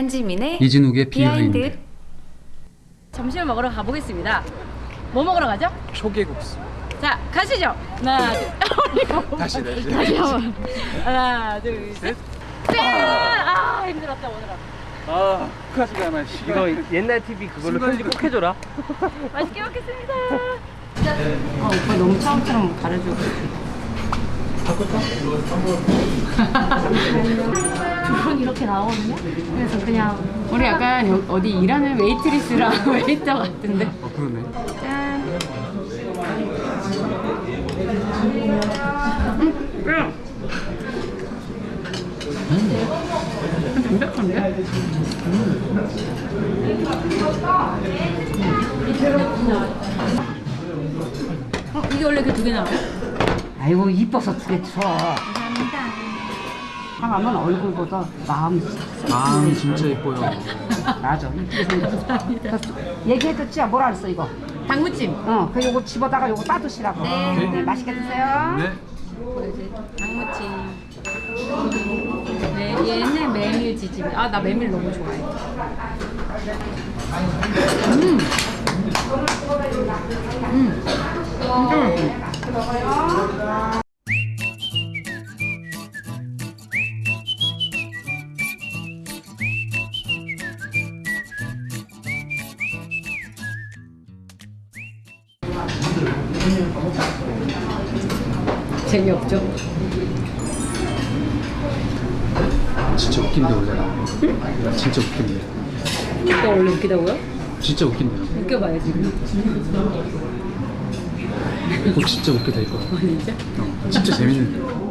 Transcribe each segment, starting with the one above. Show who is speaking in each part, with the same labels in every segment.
Speaker 1: 한지민의
Speaker 2: 이진욱의 behind. behind.
Speaker 1: 점심을 먹으러 가보겠습니다. 뭐 먹으러 가죠?
Speaker 2: 초계국수.
Speaker 1: 자, 가시죠. 하나, 둘.
Speaker 2: 다시 다시.
Speaker 1: 다시 한번. 하나, 둘, 셋. 짠! 아, 힘들었다 오늘은.
Speaker 2: 아, 않아.
Speaker 3: 이거 옛날 TV 그걸로 편집 꼭 해줘라.
Speaker 1: 맛있게 먹겠습니다. 아, 오빠 너무 처음처럼 가려주고. 두분 이렇게 나오거든요. 그래서 그냥 우리 약간 여- 어디 일하는 웨이트리스랑 웨이터 같은데.
Speaker 2: 어, 그러네.
Speaker 1: 짠. 담백한데? 어, 이게 원래 그두개 나와요?
Speaker 4: 아이고 이뻐서 두개 줘.
Speaker 1: 감사합니다.
Speaker 4: 하면 얼굴보다 마음
Speaker 2: 마음이 진짜 예뻐요.
Speaker 4: 맞아. 이쁘게 생겼어. 얘기해줬지? 뭐라 그랬어 이거?
Speaker 1: 당무찜.
Speaker 4: 어, 그 요거 집어다가 요거 따드시라고.
Speaker 1: 네.
Speaker 4: 네, 맛있게 드세요.
Speaker 2: 네.
Speaker 1: 당무찜. 네, 얘는 메밀 지짐. 아, 나 메밀 너무 좋아해. 음. 음. 진짜 맛있어. 재미없죠?
Speaker 2: 진짜 웃긴데 원래 나. 진짜 웃긴데.
Speaker 1: 오빠 원래 웃기다고요?
Speaker 2: 진짜 웃긴데요.
Speaker 1: 웃겨봐야지.
Speaker 2: 어, 진짜 웃게 될 거야.
Speaker 1: 진짜?
Speaker 2: 어, 진짜 재밌는데.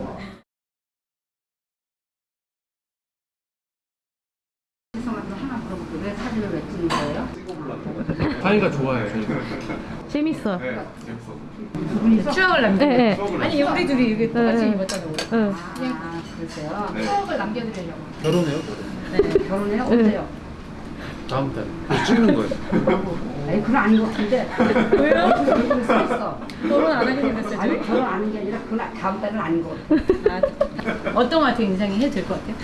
Speaker 4: 왜 사진을 왜 찍는 거예요?
Speaker 2: 하이가 좋아해.
Speaker 5: 재밌어.
Speaker 1: 추억을 남겨.
Speaker 5: 네,
Speaker 1: 아니 우리 둘이 이게 똑같이
Speaker 5: 네.
Speaker 1: 입었잖아. 우리.
Speaker 5: 응.
Speaker 4: 아, 그러세요.
Speaker 1: 추억을 남겨드리려고.
Speaker 2: 결혼해요?
Speaker 4: 결혼해요? 언제요?
Speaker 2: 다음 달. 찍는 거예요.
Speaker 4: 아니 그건 아닌 것 같은데.
Speaker 1: 왜요?
Speaker 4: 있어.
Speaker 1: 결혼 안 하게 생겼어요.
Speaker 4: 아니? 결혼 안 하는 게 아니라 그건 다음 달은 아닌 것 같아.
Speaker 1: 아, 어떤 것 같아 인상이 해도 될 것 같아요?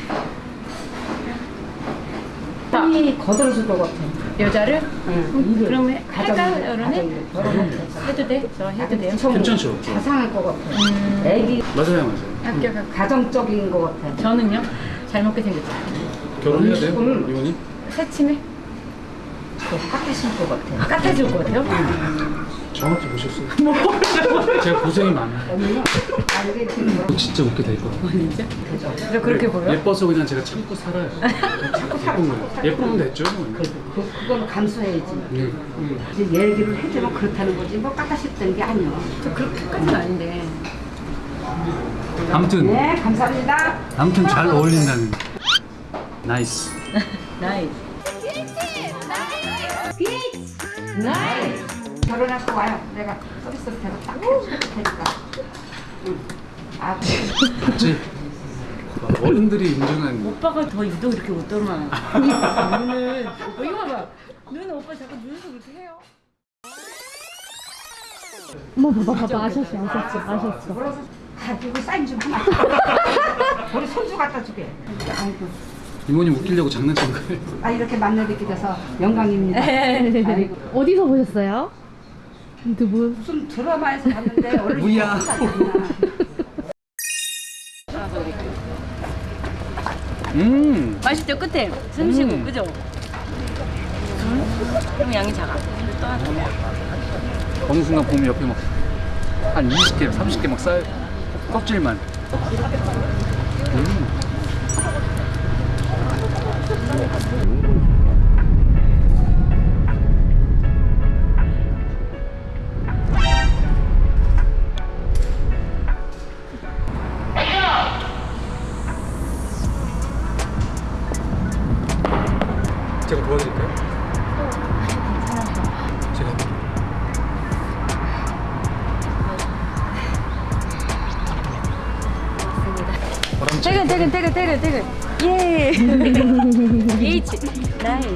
Speaker 4: 이 거들어줄 것 같아.
Speaker 1: 여자를?
Speaker 4: 응.
Speaker 1: 그럼 해-
Speaker 4: 가정-
Speaker 1: 할까? 결혼해? 해도 돼? 저 해도 돼요?
Speaker 2: 괜찮죠?
Speaker 4: 자상할 것 같아. 애기
Speaker 2: 맞아요, 맞아요.
Speaker 1: 합격할
Speaker 4: 가정적인 것 같아.
Speaker 1: 저는요? 잘 먹게 생겼죠.
Speaker 2: 결혼해야 돼요?
Speaker 4: 음.
Speaker 2: 이혼이?
Speaker 1: 새침해?
Speaker 4: 깎으실 것 같아.
Speaker 1: 까탈줄 것 같아요?
Speaker 2: 정확히 보셨어요. 제가 고생이 많아요.
Speaker 4: 이렇게
Speaker 2: 진짜 웃게 될 거야.
Speaker 1: 진짜? 저 그렇게 보여?
Speaker 2: 예뻐서 그냥 제가 참고 살아요. 참고 사는 거예요. 예쁘면 됐죠. 뭐.
Speaker 4: 그, 그건 감수해야지.
Speaker 2: 음.
Speaker 4: 이제 얘기를 해주면 그렇다는 거지 뭐 까다싶다는 게 아니야.
Speaker 1: 저 그렇게까지는 아닌데.
Speaker 2: 아무튼
Speaker 4: 네, 감사합니다.
Speaker 2: 아무튼 잘 어울린다는. nice.
Speaker 1: 나이.
Speaker 4: 결혼하고 와요. 내가 서비스로 대고 딱 해줄 테니까. 응. 아,
Speaker 2: 맞지? 어른들이 인정한
Speaker 1: 오빠가 더 유독 이렇게 웃더만. 눈을. 오빠 이거 봐봐. 눈은 오빠 자꾸 눈썹 이렇게 해요.
Speaker 5: 어머 봐봐 봐봐 아셨어 아셨어 아셨어.
Speaker 4: 가지고 사인 좀 하나. 우리 손주 갖다 주게. 아이고,
Speaker 2: 이모님 웃기려고 장난친 거예요.
Speaker 4: 아 이렇게 만나뵙게 돼서 영광입니다. 아이고,
Speaker 5: 어디서 보셨어요? 유튜브.
Speaker 4: 무슨 드라마에서 봤는데 원래
Speaker 2: 뭐야. 음.
Speaker 1: 맛있죠 끝에 숨쉬고 그죠? 그럼 양이 작아.
Speaker 2: 어느 순간 보면 옆에 막 한 20개, 30개 막 쌓여 껍질만. 음.
Speaker 1: 出る出る出る。イエーイ。チ。ナイス。